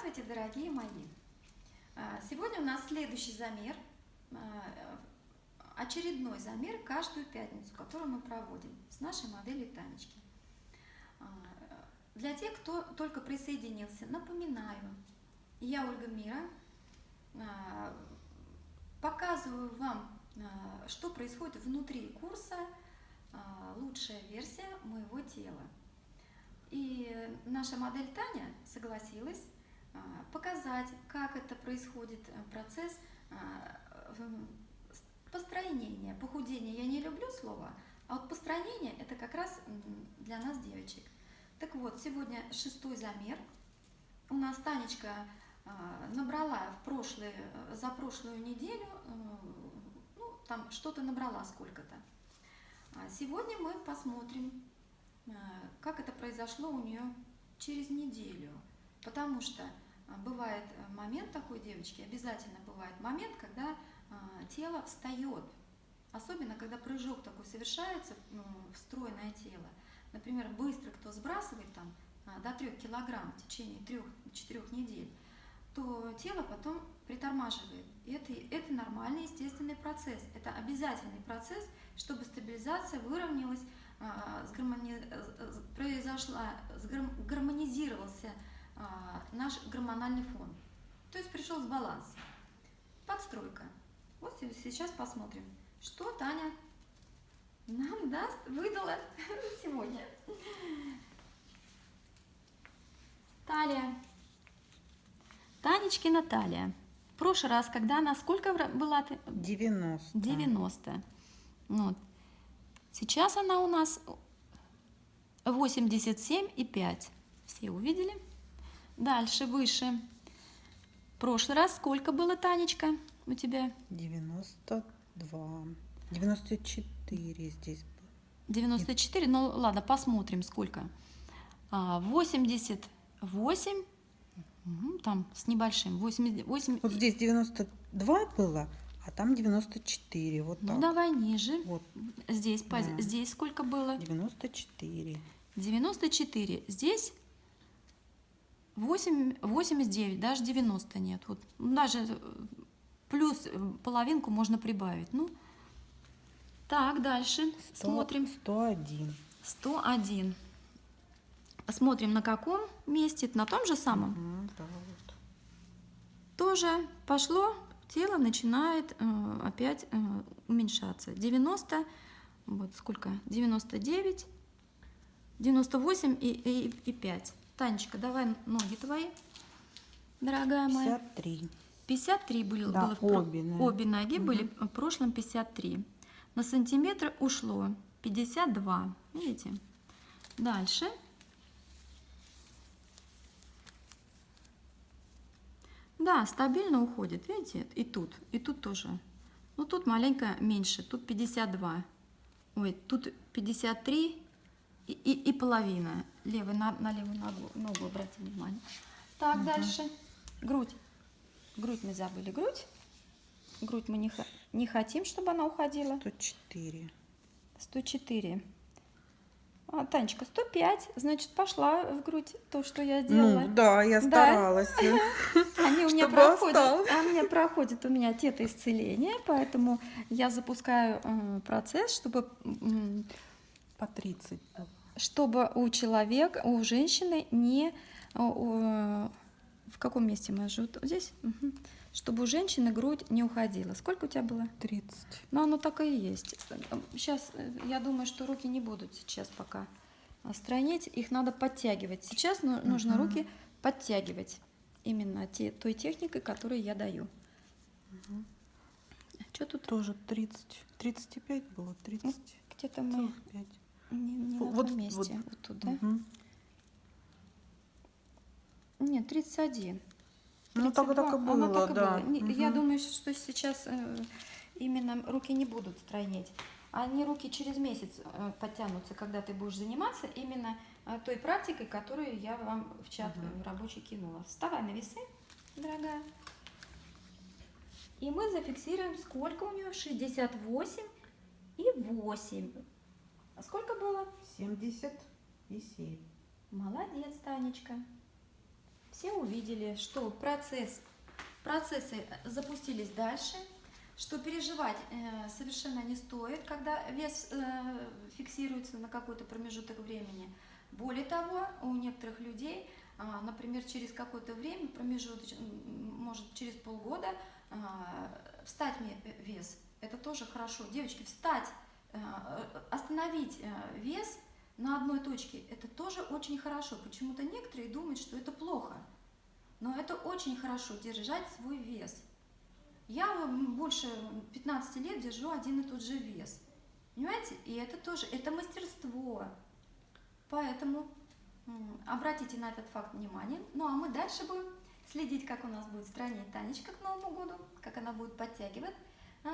Здравствуйте, дорогие мои! А, сегодня у нас следующий замер, а, очередной замер каждую пятницу, который мы проводим с нашей моделью Танечки. А, для тех, кто только присоединился, напоминаю, я Ольга Мира, показываю вам, что происходит внутри курса «Лучшая версия моего тела». И наша модель Таня согласилась показать, как это происходит э, процесс а, построения, похудения. Я не люблю слово, а вот построение это как раз для нас девочек. Так вот, сегодня шестой замер. У нас Танечка а, набрала в прошлые, за прошлую неделю, э, ну, там что-то набрала сколько-то. Сегодня мы посмотрим, Э, как это произошло у нее через неделю. Потому что э, бывает э, момент такой девочки, обязательно бывает момент, когда тело встает. Особенно, когда прыжок такой совершается в стройное тело. Например, быстро кто сбрасывает там до 3 килограмм в течение 3-4 недель, то тело потом притормаживает. И это, это нормальный естественный процесс. Это обязательный процесс, чтобы стабилизация выровнялась а, сгармони... произошла, гармонизировался а, наш гормональный фон. То есть пришел с баланс. Подстройка. Вот сейчас посмотрим, что Таня нам даст, выдала сегодня. Талия. Танечкина талия. В прошлый раз, когда она сколько была? ты? 90. 90. Вот. Сейчас она у нас 87,5. Все увидели? Дальше, выше. В прошлый раз сколько было, Танечка, у тебя? 92. 94 здесь было. 94? Ну ладно, посмотрим, сколько. 88, а, там с небольшим. 8, 8... Вот здесь 92 было, а там 94, вот ну, так. Ну, давай ниже. Вот. Здесь, да. здесь сколько было? 94. 94. Здесь 8, 89, даже 90 нет. Вот даже плюс половинку можно прибавить. Ну, так, дальше 100, смотрим. 101. 101. Смотрим на каком месте, на том же самом. Угу, да, вот. Тоже пошло тело начинает э, опять э, уменьшаться. 90, вот сколько? 99, 98 и, и, и 5. Танечка, давай ноги твои, дорогая моя. 53. 53 были, да, было в, обе, да. обе ноги угу. были в прошлом 53. На сантиметр ушло 52, видите? Дальше Да, стабильно уходит, видите, и тут, и тут тоже. Ну, тут маленько меньше, тут 52. Ой, тут 53 и, и, и половина. Левый на, на левую ногу, ногу обратите внимание. Так, угу. дальше. Грудь. Грудь мы забыли. Грудь. Грудь мы не, не хотим, чтобы она уходила. 104. 104. А, Танечка, 105, значит, пошла в грудь то, что я делала. Ну, да, я старалась. Да? Они у меня проходят, а у меня проходит у меня тета исцеления, поэтому я запускаю э, процесс, чтобы... По 30. Чтобы у человека, у женщины не... В каком месте мы живем? Здесь? Угу чтобы у женщины грудь не уходила. Сколько у тебя было? 30. Ну, оно так и есть. Сейчас, э, я думаю, что руки не будут сейчас пока стройнеть. Их надо подтягивать. Сейчас ну, нужно угу. руки подтягивать. Именно те, той техникой, которую я даю. Угу. Что тут? Тоже 30. 35 было, 30. Ну, где-то мы 45. Не, не вот, месте. Вот, вот тут, да? Угу. Нет, 31. Ну, так, так и было, Оно так да. И было. Угу. Я думаю, что сейчас э, именно руки не будут стройнеть. Они руки через месяц э, подтянутся, когда ты будешь заниматься именно э, той практикой, которую я вам в чат угу. рабочий кинула. Вставай на весы, дорогая. И мы зафиксируем, сколько у нее? 68 и 8. А сколько было? 70 и 7. Молодец, Танечка. все увидели, что процесс, процессы запустились дальше, что переживать э, совершенно не стоит, когда вес э, фиксируется на какой-то промежуток времени. Более того, у некоторых людей, а, например, через какое-то время, промежуток, может через полгода, а, встать вес. Это тоже хорошо. Девочки, встать, э, остановить э, вес на одной точке, это тоже очень хорошо. Почему-то некоторые думают, что это плохо. Но это очень хорошо, держать свой вес. Я больше 15 лет держу один и тот же вес. Понимаете? И это тоже, это мастерство. Поэтому обратите на этот факт внимание. Ну а мы дальше будем следить, как у нас будет странить Танечка к Новому году, как она будет подтягивать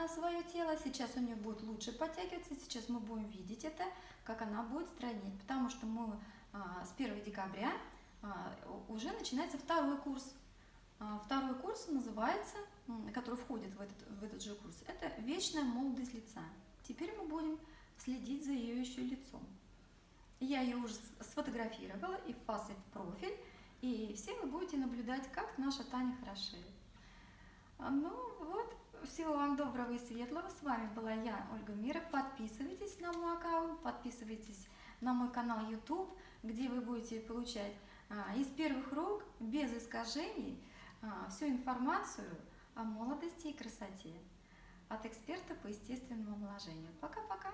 свое тело. Сейчас у нее будет лучше подтягиваться, сейчас мы будем видеть это, как она будет стройнеть. Потому что мы а, с 1 декабря а, уже начинается второй курс. А, Второй курс называется, который входит в этот, в этот же курс, это «Вечная молодость лица». Теперь мы будем следить за ее еще лицом. Я ее уже сфотографировала и в фас, в профиль, и все вы будете наблюдать, как наша Таня хорошеет. А, Ну вот, всего вам доброго и светлого. С вами была я, Ольга Мира. Подписывайтесь на мой аккаунт, подписывайтесь на мой канал YouTube, где вы будете получать а, из первых рук, без искажений, а, всю информацию о молодости и красоте от эксперта по естественному омоложению. Пока-пока!